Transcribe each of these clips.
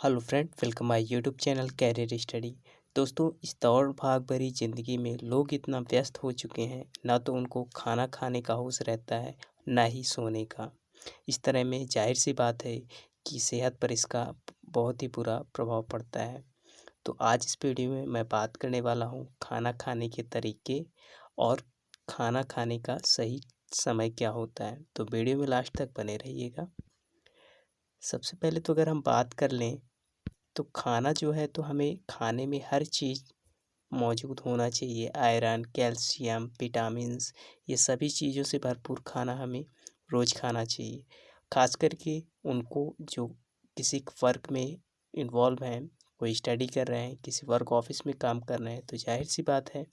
Hello friend, welcome my YouTube channel career study. दोस्तों, इस दौड़ भाग भरी ज़िंदगी में लोग इतना व्यस्त हो चुके हैं, ना तो उनको खाना खाने का होश रहता है, ना ही सोने का। इस तरह में ज़ाहिर सी बात है कि सेहत पर इसका बहुत ही बुरा प्रभाव पड़ता है। तो आज इस वीडियो में मैं बात करने वाला हूँ खाना खाने के तरीके और खाना खाने का सही समय क्या होता है। तो वीडियो में लास्ट तक बने रहिएगा। सबसे पहले तो अगर हम बात कर लें तो खाना जो है तो हमें खाने में हर चीज़ मौजूद होना चाहिए। आयरन, कैल्शियम, विटामिन्स, ये सभी चीज़ों से भरपूर खाना हमें रोज़ खाना चाहिए। खास करके उनको जो किसी वर्क में इन्वॉल्व हैं, कोई स्टडी कर रहे हैं, किसी वर्क ऑफ़िस में काम कर रहे हैं तो ज़ाहिर सी बात है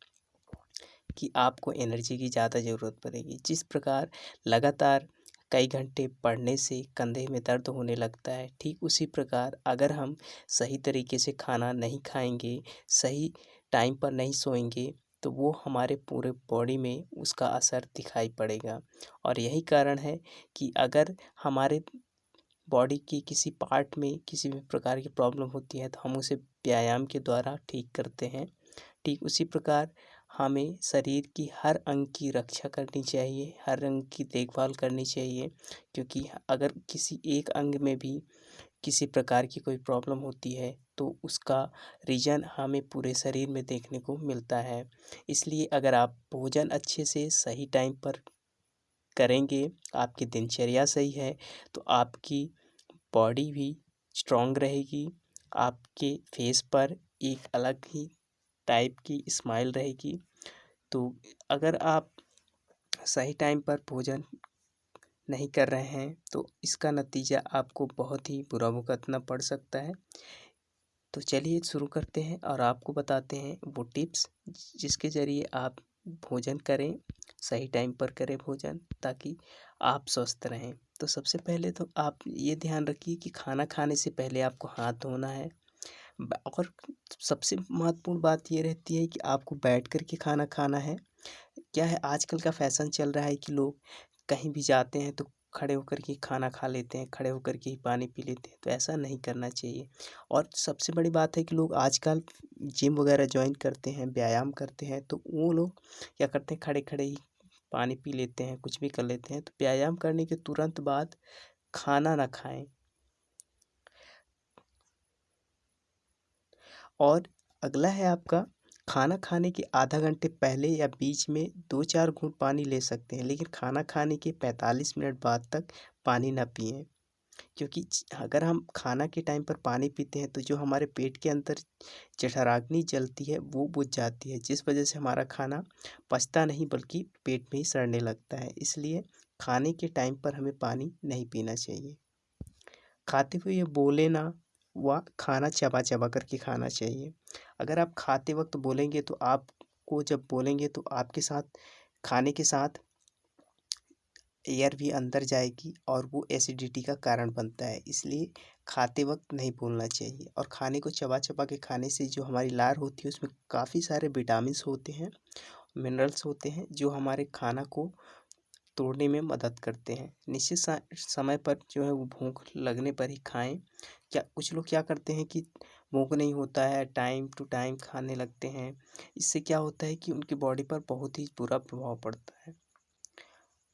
कि आपको एनर्जी की ज़्यादा ज़रूरत पड़ेगी। जिस प्रकार लगातार कई घंटे पढ़ने से कंधे में दर्द होने लगता है। ठीक उसी प्रकार अगर हम सही तरीके से खाना नहीं खाएँगे, सही टाइम पर नहीं सोएँगे तो वो हमारे पूरे बॉडी में उसका असर दिखाई पड़ेगा। और यही कारण है कि अगर हमारे बॉडी की किसी पार्ट में किसी भी प्रकार की प्रॉब्लम होती है तो हम उसे व्यायाम के द्वारा ठीक करते हैं। ठीक उसी प्रकार हमें शरीर की हर अंग की रक्षा करनी चाहिए, हर अंग की देखभाल करनी चाहिए। क्योंकि अगर किसी एक अंग में भी किसी प्रकार की कोई प्रॉब्लम होती है तो उसका रीज़न हमें पूरे शरीर में देखने को मिलता है। इसलिए अगर आप भोजन अच्छे से सही टाइम पर करेंगे, आपकी दिनचर्या सही है तो आपकी बॉडी भी स्ट्रॉन्ग रहेगी, आपके फेस पर एक अलग ही टाइप की स्माइल रहेगी। तो अगर आप सही टाइम पर भोजन नहीं कर रहे हैं तो इसका नतीजा आपको बहुत ही बुरा भुगतना पड़ सकता है। तो चलिए शुरू करते हैं और आपको बताते हैं वो टिप्स जिसके ज़रिए आप भोजन करें, सही टाइम पर करें भोजन ताकि आप स्वस्थ रहें। तो सबसे पहले तो आप ये ध्यान रखिए कि खाना खाने से पहले आपको हाथ धोना है। और सबसे महत्वपूर्ण बात ये रहती है कि आपको बैठ कर के खाना खाना है। क्या है, आजकल का फ़ैशन चल रहा है कि लोग कहीं भी जाते हैं तो खड़े होकर के खाना खा लेते हैं, खड़े होकर के ही पानी पी लेते हैं तो ऐसा नहीं करना चाहिए। और सबसे बड़ी बात है कि लोग आजकल जिम वगैरह ज्वाइन करते हैं, व्यायाम करते हैं तो वो लोग क्या करते हैं खड़े खड़े ही पानी पी लेते हैं, कुछ भी कर लेते हैं तो व्यायाम करने के तुरंत बाद खाना ना खाएँ। और अगला है आपका, खाना खाने के आधा घंटे पहले या बीच में दो चार घूंट पानी ले सकते हैं, लेकिन खाना खाने के पैंतालीस मिनट बाद तक पानी ना पिएँ। क्योंकि अगर हम खाना के टाइम पर पानी पीते हैं तो जो हमारे पेट के अंदर जठराग्नि जलती है, वो बुझ जाती है, जिस वजह से हमारा खाना पचता नहीं, बल्कि पेट में ही सड़ने लगता है। इसलिए खाने के टाइम पर हमें पानी नहीं पीना चाहिए। खाते हुए ये बोले ना व खाना चबा चबा करके खाना चाहिए। अगर आप खाते वक्त बोलेंगे तो आपको जब बोलेंगे तो आपके साथ, खाने के साथ एयर भी अंदर जाएगी और वो एसिडिटी का कारण बनता है। इसलिए खाते वक्त नहीं बोलना चाहिए। और खाने को चबा चबा के खाने से जो हमारी लार होती है, उसमें काफ़ी सारे विटामिन्स होते हैं, मिनरल्स होते हैं, जो हमारे खाना को तोड़ने में मदद करते हैं। निश्चित समय पर जो है वो भूख लगने पर ही खाएँ। क्या, कुछ लोग क्या करते हैं कि भूख नहीं होता है, टाइम टू टाइम खाने लगते हैं। इससे क्या होता है कि उनकी बॉडी पर बहुत ही बुरा प्रभाव पड़ता है।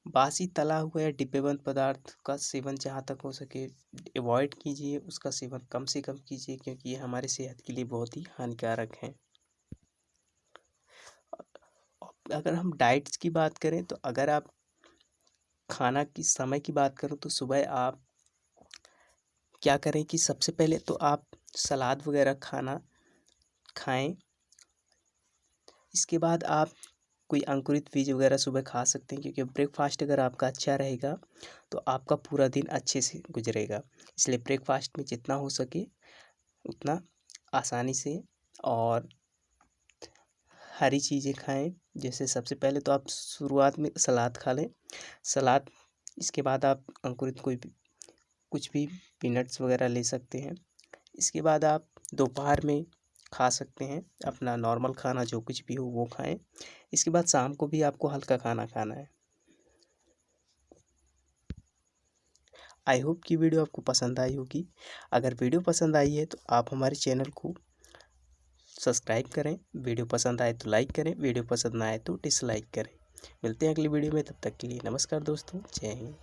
बासी तला हुआ या डिब्बेबंद पदार्थ का सेवन जहाँ तक हो सके, अवॉइड कीजिए, उसका सेवन कम से कम कीजिए, क्योंकि ये हमारे सेहत के लिए बहुत ही हानिकारक हैं। अगर हम डाइट्स की बात करें तो अगर आप खाना की, समय की बात करूँ तो सुबह आप क्या करें कि सबसे पहले तो आप सलाद वगैरह खाना खाएँ। इसके बाद आप कोई अंकुरित बीज वगैरह सुबह खा सकते हैं क्योंकि ब्रेकफास्ट अगर आपका अच्छा रहेगा तो आपका पूरा दिन अच्छे से गुजरेगा। इसलिए ब्रेकफास्ट में जितना हो सके उतना आसानी से और हरी चीज़ें खाएँ। जैसे सबसे पहले तो आप शुरुआत में सलाद खा लें। सलाद, इसके बाद आप अंकुरित कोई भी, कुछ भी पीनट्स वगैरह ले सकते हैं। इसके बाद आप दोपहर में खा सकते हैं, अपना नॉर्मल खाना जो कुछ भी हो वो खाएँ। इसके बाद शाम को भी आपको हल्का खाना खाना है। आई होप कि वीडियो आपको पसंद आई होगी। अगर वीडियो पसंद आई है तो आप हमारे चैनल को सब्सक्राइब करें। वीडियो पसंद आए तो लाइक करें। वीडियो पसंद ना आए तो डिसलाइक करें। मिलते हैं अगली वीडियो में। तब तक के लिए नमस्कार दोस्तों। जय हिंद।